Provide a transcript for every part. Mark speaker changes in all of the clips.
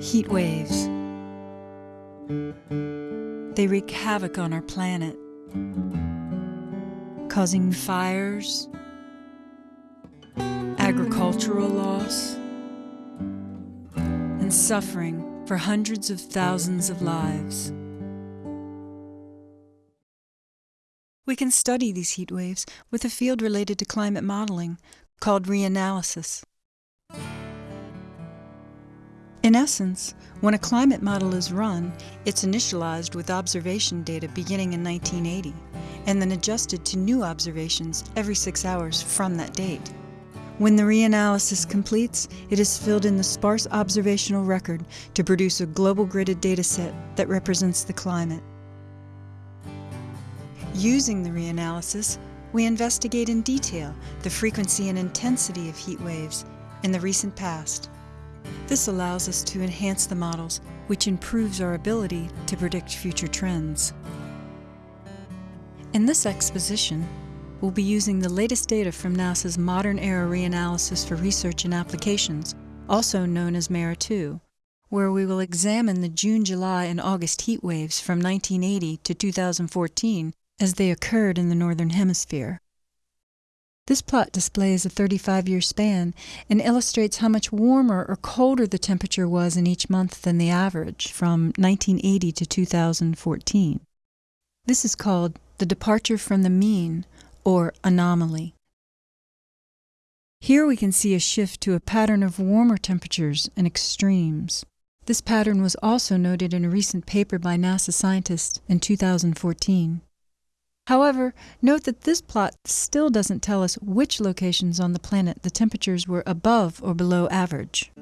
Speaker 1: Heat waves. They wreak havoc on our planet, causing fires, agricultural loss, and suffering for hundreds of thousands of lives. We can study these heat waves with a field related to climate modeling called reanalysis. In essence, when a climate model is run, it's initialized with observation data beginning in 1980 and then adjusted to new observations every six hours from that date. When the reanalysis completes, it is filled in the sparse observational record to produce a global gridded dataset that represents the climate. Using the reanalysis, we investigate in detail the frequency and intensity of heat waves in the recent past. This allows us to enhance the models, which improves our ability to predict future trends. In this exposition, we'll be using the latest data from NASA's Modern Era Reanalysis for Research and Applications, also known as MERRA-2, where we will examine the June, July, and August heat waves from 1980 to 2014 as they occurred in the Northern Hemisphere. This plot displays a 35 year span and illustrates how much warmer or colder the temperature was in each month than the average from 1980 to 2014. This is called the departure from the mean or anomaly. Here we can see a shift to a pattern of warmer temperatures and extremes. This pattern was also noted in a recent paper by NASA scientists in 2014. However, note that this plot still doesn't tell us which locations on the planet the temperatures were above or below average.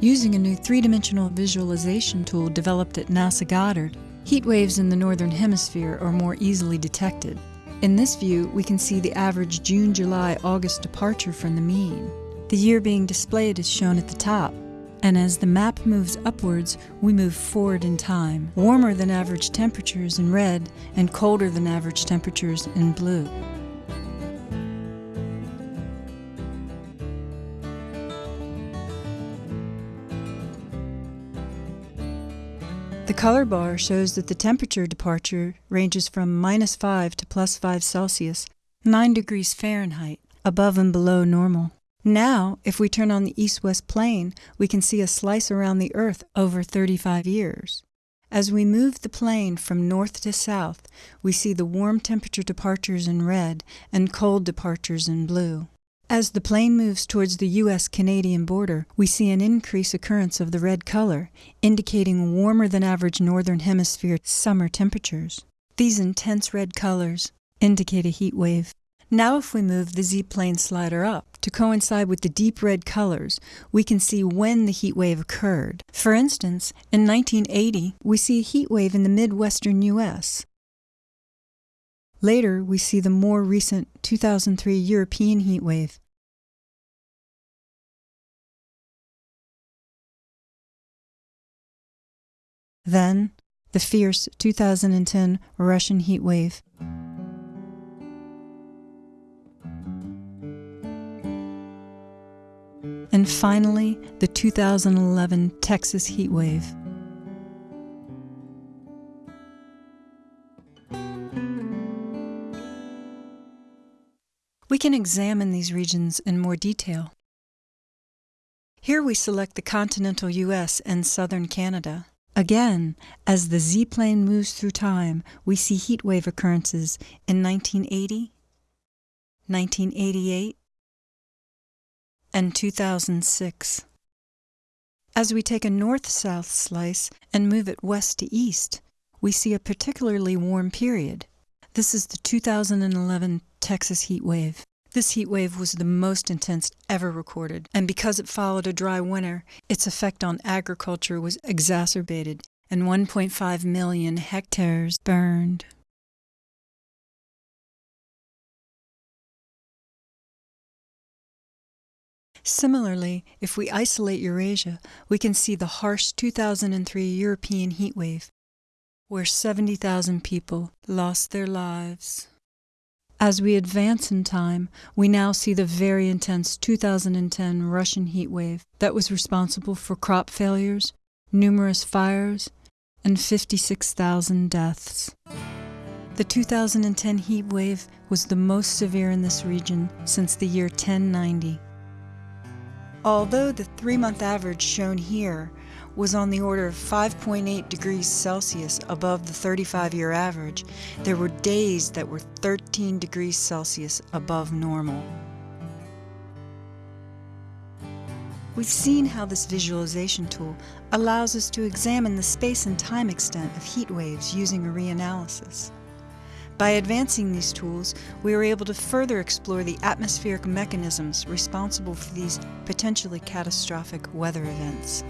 Speaker 1: Using a new three-dimensional visualization tool developed at NASA Goddard, heat waves in the Northern Hemisphere are more easily detected. In this view, we can see the average June, July, August departure from the mean. The year being displayed is shown at the top, and as the map moves upwards, we move forward in time. Warmer than average temperatures in red and colder than average temperatures in blue. The color bar shows that the temperature departure ranges from minus 5 to plus 5 Celsius, 9 degrees Fahrenheit, above and below normal. Now, if we turn on the east-west plane, we can see a slice around the Earth over 35 years. As we move the plane from north to south, we see the warm temperature departures in red and cold departures in blue. As the plane moves towards the U.S.-Canadian border, we see an increased occurrence of the red color, indicating warmer than average northern hemisphere summer temperatures. These intense red colors indicate a heat wave. Now if we move the Z-plane slider up to coincide with the deep red colors, we can see when the heat wave occurred. For instance, in 1980, we see a heat wave in the midwestern U.S. Later, we see the more recent 2003 European heat wave. Then, the fierce 2010 Russian heat wave. And finally, the 2011 Texas heat wave. We can examine these regions in more detail. Here we select the continental U.S. and southern Canada. Again, as the Z-plane moves through time, we see heat wave occurrences in 1980, 1988, and 2006. As we take a north-south slice and move it west to east, we see a particularly warm period. This is the 2011 Texas heat wave. This heat wave was the most intense ever recorded, and because it followed a dry winter, its effect on agriculture was exacerbated, and 1.5 million hectares burned. Similarly, if we isolate Eurasia, we can see the harsh 2003 European heat wave, where 70,000 people lost their lives. As we advance in time, we now see the very intense 2010 Russian heat wave that was responsible for crop failures, numerous fires, and 56,000 deaths. The 2010 heat wave was the most severe in this region since the year 1090. Although the three month average shown here was on the order of 5.8 degrees Celsius above the 35 year average, there were days that were 13 degrees Celsius above normal. We've seen how this visualization tool allows us to examine the space and time extent of heat waves using a reanalysis. By advancing these tools, we are able to further explore the atmospheric mechanisms responsible for these potentially catastrophic weather events.